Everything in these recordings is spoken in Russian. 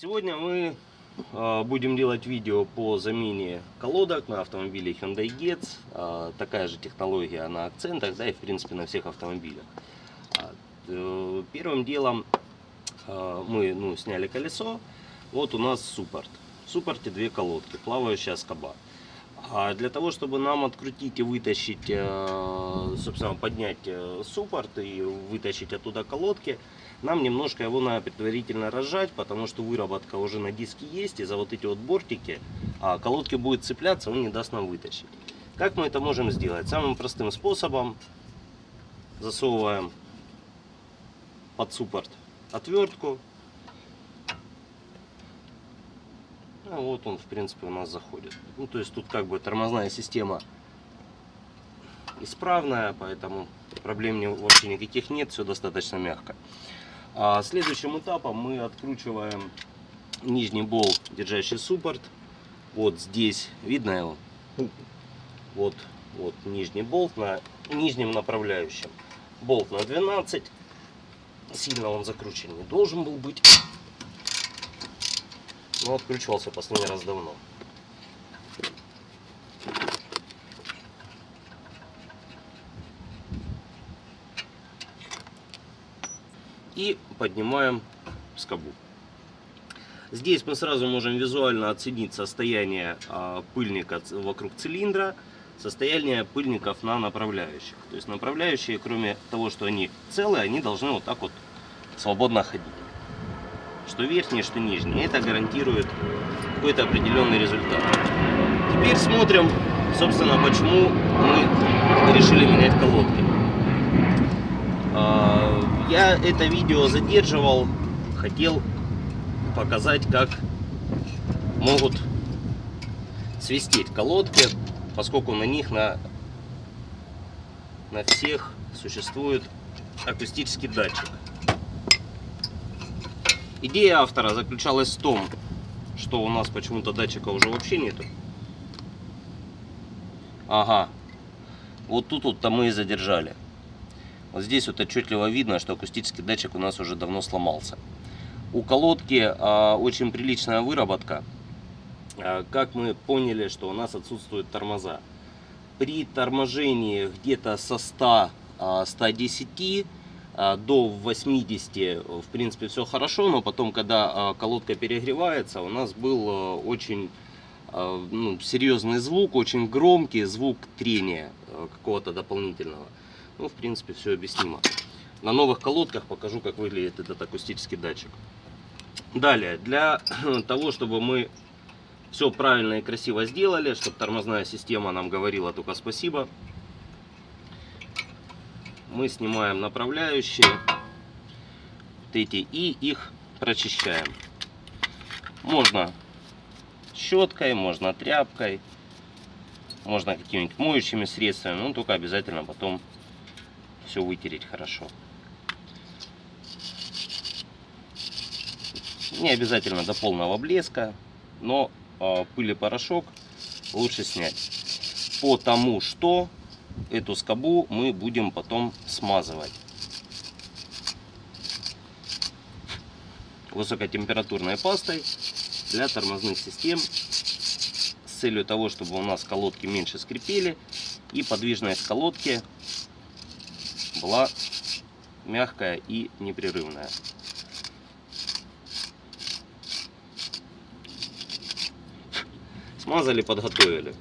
Сегодня мы э, будем делать видео по замене колодок на автомобиле Hyundai Getz. Э, такая же технология на акцентах, да и в принципе на всех автомобилях. Э, первым делом мы ну, сняли колесо. Вот у нас суппорт. В суппорте две колодки, плавающая скоба. А для того, чтобы нам открутить и вытащить, э, собственно, поднять э, суппорт и вытащить оттуда колодки, нам немножко его надо предварительно разжать, потому что выработка уже на диске есть, и за вот эти вот бортики а колодки будет цепляться, он не даст нам вытащить. Как мы это можем сделать? Самым простым способом засовываем под суппорт отвертку. А вот он, в принципе, у нас заходит. Ну, то есть тут как бы тормозная система исправная, поэтому проблем вообще никаких нет, все достаточно мягко. А следующим этапом мы откручиваем нижний болт, держащий суппорт. Вот здесь, видно его? Вот, вот нижний болт на нижнем направляющем. Болт на 12. Сильно он закручен не должен был быть. Но откручивался последний раз давно. и поднимаем скобу. Здесь мы сразу можем визуально оценить состояние а, пыльника вокруг цилиндра, состояние пыльников на направляющих. То есть направляющие, кроме того, что они целые, они должны вот так вот свободно ходить. Что верхние, что нижние. Это гарантирует какой-то определенный результат. Теперь смотрим, собственно, почему мы решили менять колодки. А, я это видео задерживал, хотел показать, как могут свистеть колодки, поскольку на них на, на всех существует акустический датчик. Идея автора заключалась в том, что у нас почему-то датчика уже вообще нету. Ага, вот тут вот-то мы и задержали. Вот здесь вот отчетливо видно, что акустический датчик у нас уже давно сломался. У колодки а, очень приличная выработка. А, как мы поняли, что у нас отсутствуют тормоза. При торможении где-то со 100, а, 110 а, до 80 в принципе все хорошо, но потом, когда а, колодка перегревается, у нас был а, очень а, ну, серьезный звук, очень громкий звук трения а, какого-то дополнительного. Ну, в принципе, все объяснимо. На новых колодках покажу, как выглядит этот акустический датчик. Далее, для того, чтобы мы все правильно и красиво сделали, чтобы тормозная система нам говорила только спасибо, мы снимаем направляющие вот эти и их прочищаем. Можно щеткой, можно тряпкой, можно какими-нибудь моющими средствами, но только обязательно потом все вытереть хорошо. Не обязательно до полного блеска, но э, пыль и порошок лучше снять. Потому что эту скобу мы будем потом смазывать. Высокотемпературной пастой для тормозных систем с целью того, чтобы у нас колодки меньше скрипели и подвижность колодки была мягкая и непрерывная. Смазали, подготовили.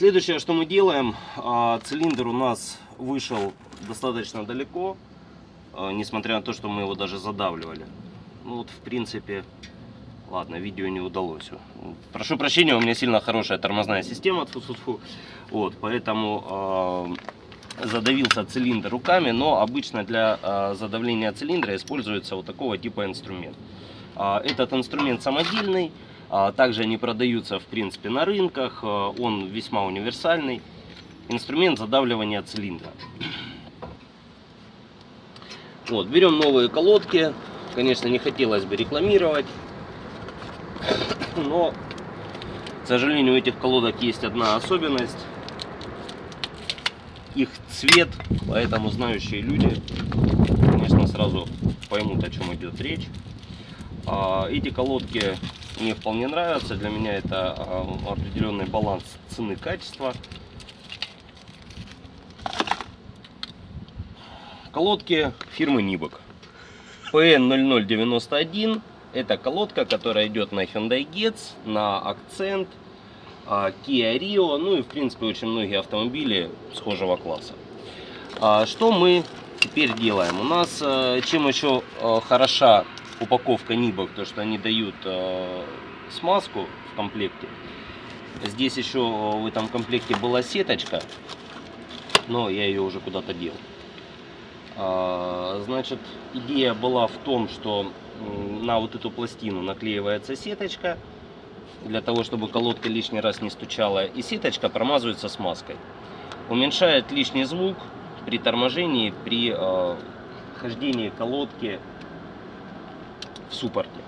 Следующее, что мы делаем, а, цилиндр у нас вышел достаточно далеко, а, несмотря на то, что мы его даже задавливали. Ну вот, в принципе, ладно, видео не удалось. Прошу прощения, у меня сильно хорошая тормозная система, тьфу -тьфу -тьфу. вот, поэтому а, задавился цилиндр руками, но обычно для э, задавления цилиндра используется вот такого типа инструмент. Э, этот инструмент самодельный, э, также они продаются в принципе на рынках, э, он весьма универсальный. Инструмент задавливания цилиндра. Вот, берем новые колодки, конечно не хотелось бы рекламировать, но, к сожалению, у этих колодок есть одна особенность их цвет, поэтому знающие люди, конечно, сразу поймут, о чем идет речь. А, Эти колодки мне вполне нравятся. Для меня это а, определенный баланс цены-качества. Колодки фирмы Нибок. PN0091 это колодка, которая идет на Hyundai Getz, на Accent, а, Kia Rio, ну и в принципе очень многие автомобили схожего класса. А, что мы теперь делаем? У нас э, чем еще э, хороша упаковка Нибок, то что они дают э, смазку в комплекте. Здесь еще в этом комплекте была сеточка, но я ее уже куда-то дел. А, значит, идея была в том, что на вот эту пластину наклеивается сеточка, для того, чтобы колодка лишний раз не стучала, и сеточка промазывается смазкой. Уменьшает лишний звук при торможении, при э, хождении колодки в суппорте.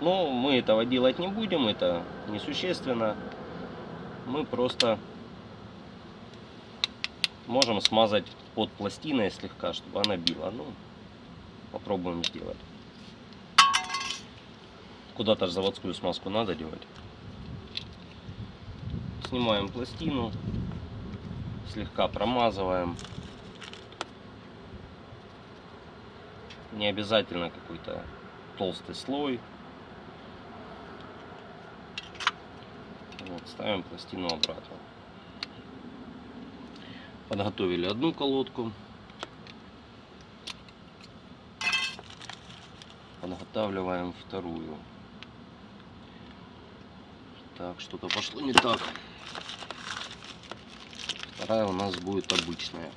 Но мы этого делать не будем, это несущественно. Мы просто можем смазать под пластиной слегка, чтобы она била. Ну, попробуем сделать. Куда-то же заводскую смазку надо делать. Снимаем пластину, слегка промазываем. Не обязательно какой-то толстый слой. Вот, ставим пластину обратно. Подготовили одну колодку. Подготавливаем вторую. Так, что-то пошло не так. Вторая у нас будет обычная.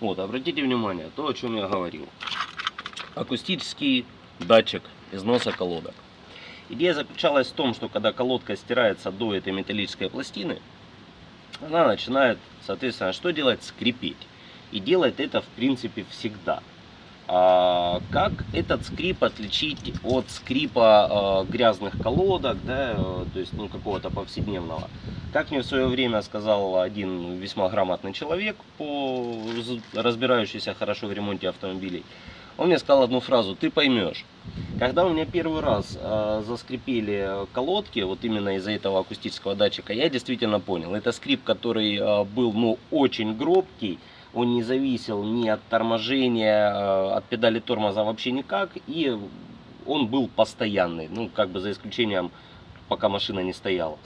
Вот, обратите внимание, то, о чем я говорил. Акустический датчик износа колодок. Идея заключалась в том, что когда колодка стирается до этой металлической пластины, она начинает, соответственно, что делать? Скрипеть. И делает это, в принципе, всегда. А, как этот скрип отличить от скрипа а, грязных колодок, да, э, то есть ну, какого-то повседневного? Как мне в свое время сказал один весьма грамотный человек, по, разбирающийся хорошо в ремонте автомобилей, он мне сказал одну фразу, ты поймешь. Когда у меня первый раз э, заскрипели колодки, вот именно из-за этого акустического датчика, я действительно понял. Это скрип, который э, был ну, очень гробкий, он не зависел ни от торможения, э, от педали тормоза вообще никак, и он был постоянный, ну как бы за исключением, пока машина не стояла.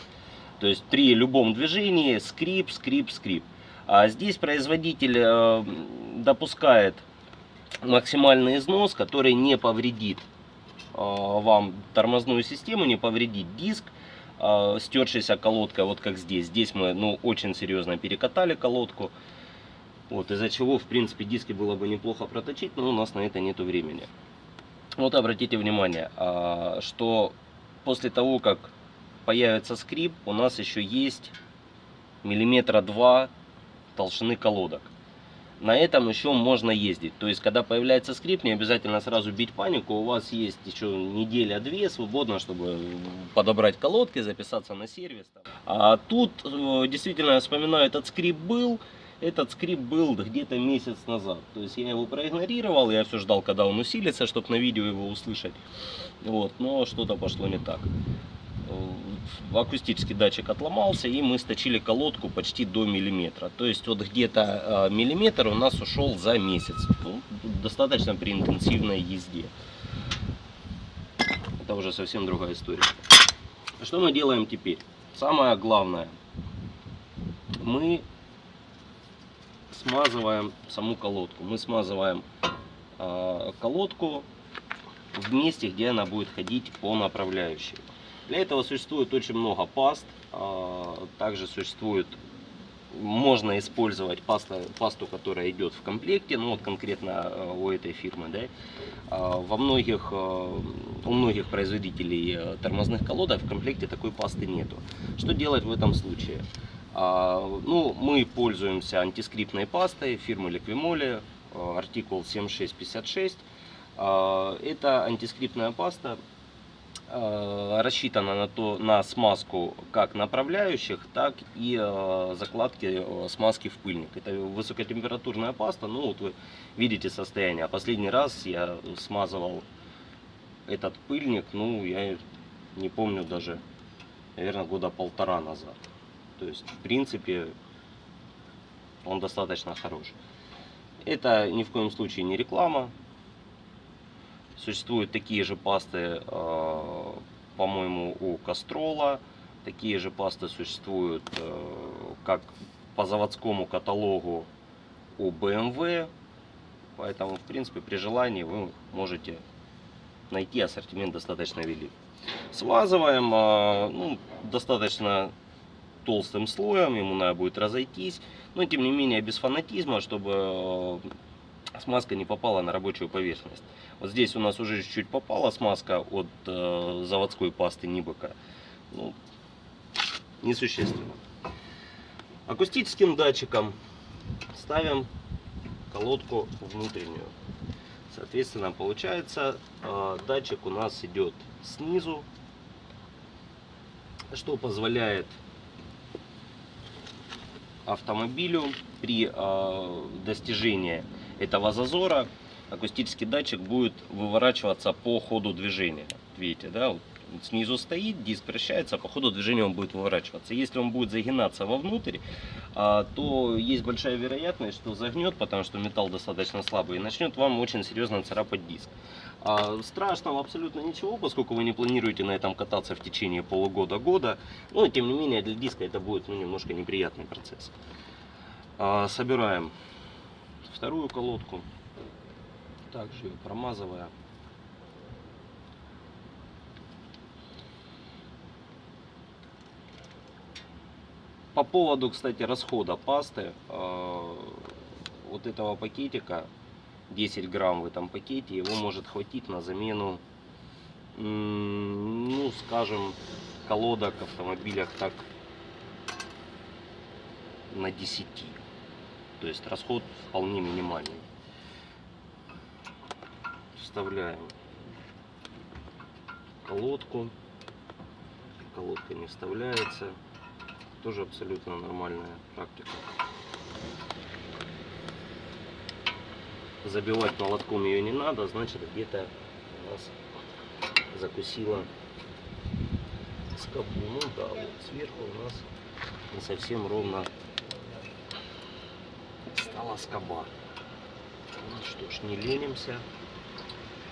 То есть при любом движении скрип, скрип, скрип. А здесь производитель э, допускает максимальный износ, который не повредит э, вам тормозную систему, не повредит диск, стершаяся колодка, вот как здесь. Здесь мы ну, очень серьезно перекатали колодку. Вот, из-за чего, в принципе, диски было бы неплохо проточить, но у нас на это нету времени. Вот обратите внимание, а, что после того, как появится скрип, у нас еще есть миллиметра два толщины колодок. На этом еще можно ездить. То есть, когда появляется скрип, не обязательно сразу бить панику. У вас есть еще неделя-две свободно, чтобы подобрать колодки, записаться на сервис. А тут, э, действительно, я вспоминаю, этот скрип был. Этот скрип был где-то месяц назад. То есть я его проигнорировал, я все ждал, когда он усилится, чтобы на видео его услышать. Вот, но что-то пошло не так. Э, акустический датчик отломался, и мы сточили колодку почти до миллиметра. То есть вот где-то э, миллиметр у нас ушел за месяц. Ну, достаточно при интенсивной езде. Это уже совсем другая история. Что мы делаем теперь? Самое главное. Мы смазываем саму колодку. Мы смазываем э, колодку в месте, где она будет ходить по направляющей. Для этого существует очень много паст. Э, также существует, можно использовать пасту, пасту, которая идет в комплекте, ну вот конкретно у этой фирмы. Да? Во многих, у многих производителей тормозных колодок в комплекте такой пасты нету. Что делать в этом случае? А, ну, мы пользуемся антискриптной пастой фирмы Liquimoli, э, артикул 7656. А, Это антискриптная паста э, рассчитана на, то, на смазку как направляющих, так и э, закладки смазки в пыльник. Это высокотемпературная паста, ну вот вы видите состояние. А Последний раз я смазывал этот пыльник, ну я не помню даже, наверное, года полтора назад. То есть, в принципе, он достаточно хорош. Это ни в коем случае не реклама. Существуют такие же пасты, э, по-моему, у Кастрола. Такие же пасты существуют э, как по заводскому каталогу у BMW. Поэтому, в принципе, при желании вы можете найти ассортимент достаточно велик. Смазываем э, ну, достаточно толстым слоем, ему надо будет разойтись. Но тем не менее без фанатизма, чтобы э, смазка не попала на рабочую поверхность. Вот здесь у нас уже чуть-чуть попала смазка от э, заводской пасты Нибека. Ну, несущественно. Акустическим датчиком ставим колодку внутреннюю. Соответственно, получается, э, датчик у нас идет снизу, что позволяет автомобилю при э, достижении этого зазора акустический датчик будет выворачиваться по ходу движения. Видите, да, вот снизу стоит, диск вращается, по ходу движения он будет выворачиваться. Если он будет загинаться вовнутрь, а, то есть большая вероятность, что загнет, потому что металл достаточно слабый, и начнет вам очень серьезно царапать диск. А, страшного абсолютно ничего, поскольку вы не планируете на этом кататься в течение полугода-года. Но, тем не менее, для диска это будет ну, немножко неприятный процесс. А, собираем вторую колодку, также ее промазывая. По поводу, кстати, расхода пасты, э, вот этого пакетика, 10 грамм в этом пакете, его может хватить на замену, ну, скажем, колодок в автомобилях так на 10. То есть расход вполне минимальный. Вставляем колодку. Колодка не вставляется тоже абсолютно нормальная практика. Забивать молотком ее не надо, значит где-то у нас закусила скобу. Ну да, вот сверху у нас не совсем ровно стала скоба. Ну что ж, не ленимся,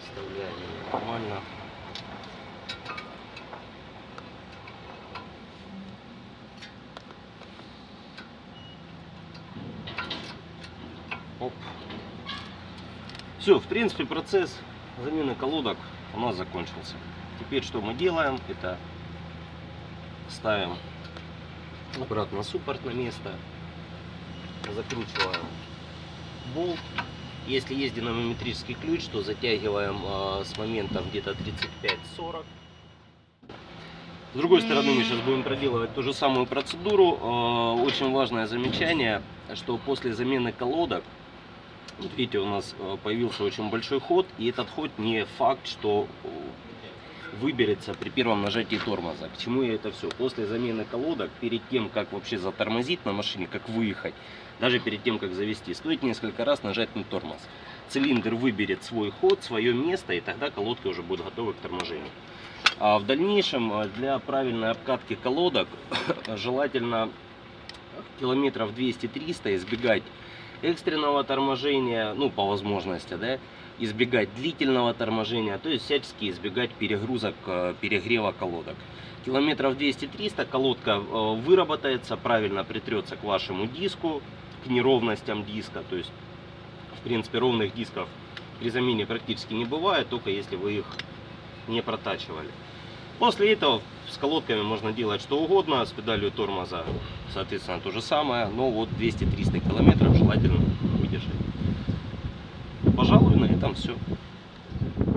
вставляем нормально. Все, в принципе, процесс замены колодок у нас закончился. Теперь что мы делаем? Это ставим обратно суппорт на место, закручиваем болт. Если есть динамометрический ключ, то затягиваем э, с момента где-то 35-40. С другой стороны, мы сейчас будем проделывать ту же самую процедуру. Э, очень важное замечание, что после замены колодок видите, у нас э, появился очень большой ход, и этот ход не факт, что э, выберется при первом нажатии тормоза. К чему я это все? После замены колодок, перед тем, как вообще затормозить на машине, как выехать, даже перед тем, как завести, стоит несколько раз нажать на тормоз. Цилиндр выберет свой ход, свое место, и тогда колодки уже будут готовы к торможению. А в дальнейшем э, для правильной обкатки колодок желательно километров 200-300 избегать экстренного торможения, ну, по возможности, да, избегать длительного торможения, то есть всячески избегать перегрузок, э, перегрева колодок. Километров 200-300 колодка э, выработается, правильно притрется к вашему диску, к неровностям диска, то есть, в принципе, ровных дисков при замене практически не бывает, только если вы их не протачивали. После этого с колодками можно делать что угодно, с педалью тормоза, соответственно, то же самое, но вот 200-300 километров желательно выдержать. Пожалуй, на этом все.